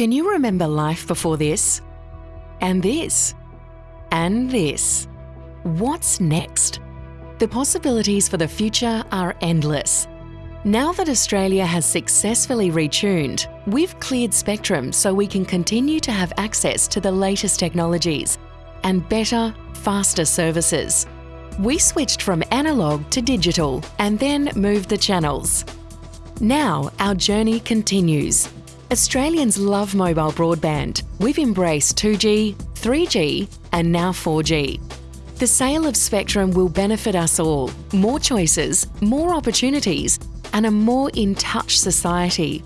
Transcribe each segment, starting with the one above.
Can you remember life before this? And this? And this? What's next? The possibilities for the future are endless. Now that Australia has successfully retuned, we've cleared spectrum so we can continue to have access to the latest technologies and better, faster services. We switched from analogue to digital and then moved the channels. Now our journey continues. Australians love mobile broadband. We've embraced 2G, 3G and now 4G. The sale of spectrum will benefit us all. More choices, more opportunities and a more in touch society.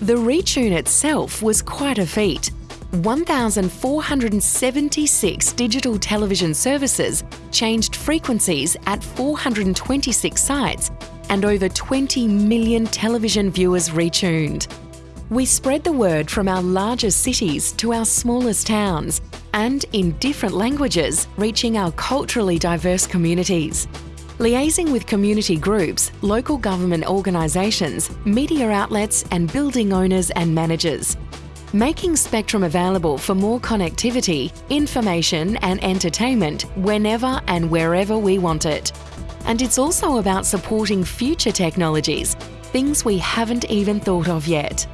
The retune itself was quite a feat. 1,476 digital television services changed frequencies at 426 sites and over 20 million television viewers retuned. We spread the word from our largest cities to our smallest towns and in different languages, reaching our culturally diverse communities liaising with community groups, local government organisations, media outlets and building owners and managers. Making Spectrum available for more connectivity, information and entertainment whenever and wherever we want it. And it's also about supporting future technologies, things we haven't even thought of yet.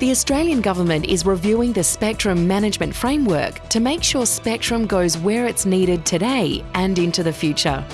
The Australian Government is reviewing the spectrum management framework to make sure spectrum goes where it's needed today and into the future.